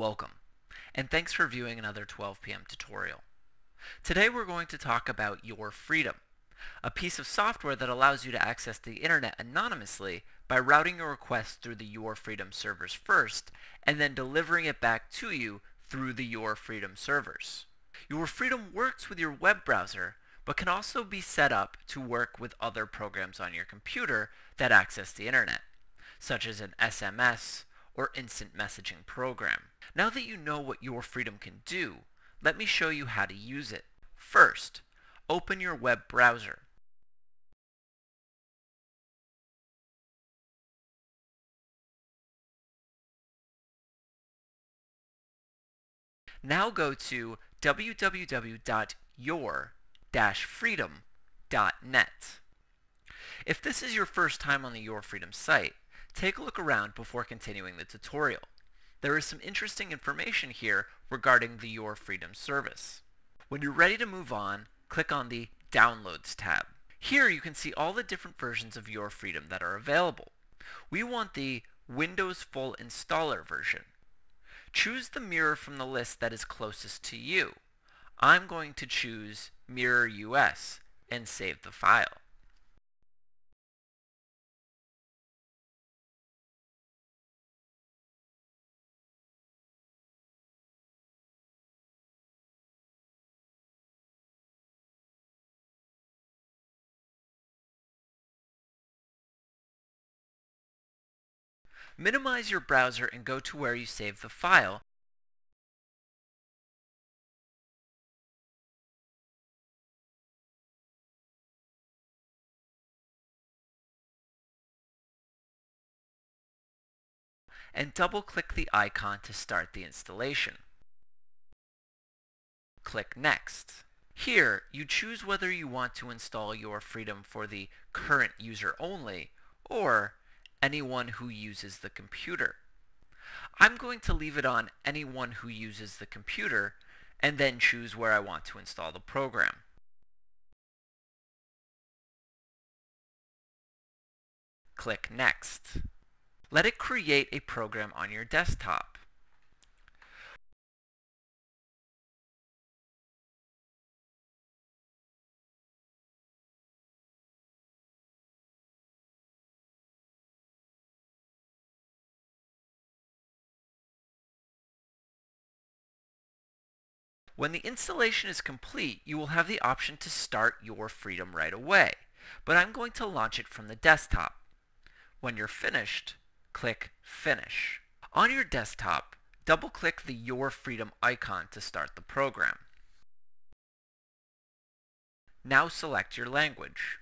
Welcome, and thanks for viewing another 12 p.m. tutorial. Today we're going to talk about Your Freedom, a piece of software that allows you to access the internet anonymously by routing your request through the Your Freedom servers first, and then delivering it back to you through the Your Freedom servers. Your Freedom works with your web browser, but can also be set up to work with other programs on your computer that access the internet, such as an SMS or instant messaging program. Now that you know what Your Freedom can do, let me show you how to use it. First, open your web browser. Now go to www.your-freedom.net. If this is your first time on the Your Freedom site, take a look around before continuing the tutorial. There is some interesting information here regarding the Your Freedom service. When you're ready to move on, click on the Downloads tab. Here you can see all the different versions of Your Freedom that are available. We want the Windows Full Installer version. Choose the mirror from the list that is closest to you. I'm going to choose Mirror US and save the file. Minimize your browser and go to where you saved the file. and double-click the icon to start the installation. Click Next. Here, you choose whether you want to install your Freedom for the current user only, or anyone who uses the computer. I'm going to leave it on anyone who uses the computer and then choose where I want to install the program. Click Next. Let it create a program on your desktop. When the installation is complete, you will have the option to start your Freedom right away, but I'm going to launch it from the desktop. When you're finished, click Finish. On your desktop, double-click the Your Freedom icon to start the program. Now select your language.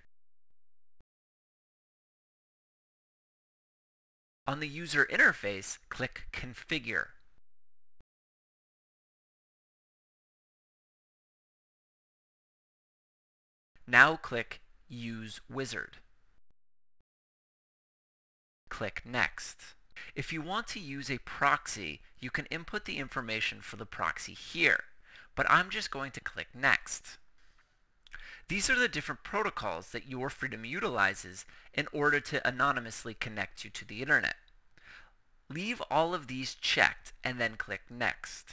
On the user interface, click Configure. Now click Use Wizard. Click Next. If you want to use a proxy, you can input the information for the proxy here, but I'm just going to click Next. These are the different protocols that your Freedom utilizes in order to anonymously connect you to the internet. Leave all of these checked and then click Next.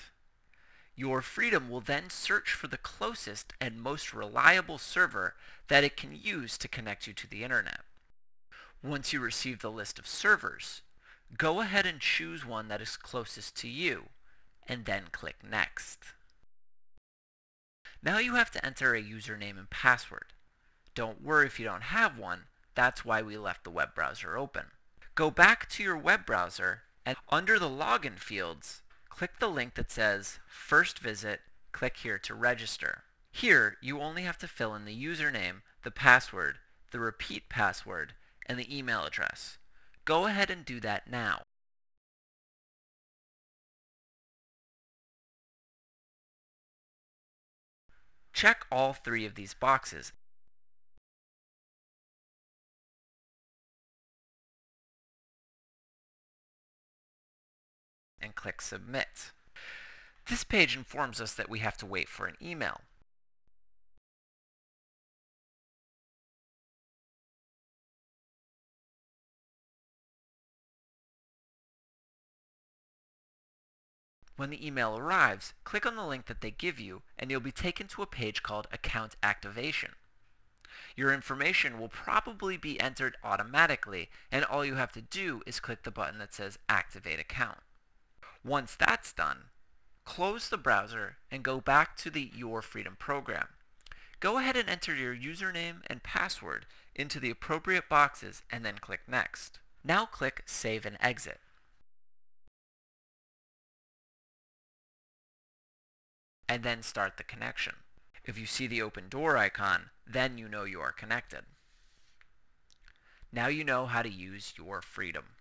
Your Freedom will then search for the closest and most reliable server that it can use to connect you to the internet. Once you receive the list of servers, go ahead and choose one that is closest to you, and then click Next. Now you have to enter a username and password. Don't worry if you don't have one, that's why we left the web browser open. Go back to your web browser, and under the login fields, click the link that says First Visit, click here to register. Here, you only have to fill in the username, the password, the repeat password, and the email address. Go ahead and do that now. Check all three of these boxes and click Submit. This page informs us that we have to wait for an email. When the email arrives, click on the link that they give you and you'll be taken to a page called Account Activation. Your information will probably be entered automatically and all you have to do is click the button that says Activate Account. Once that's done, close the browser and go back to the Your Freedom program. Go ahead and enter your username and password into the appropriate boxes and then click Next. Now click Save and Exit. and then start the connection. If you see the open door icon, then you know you are connected. Now you know how to use your freedom.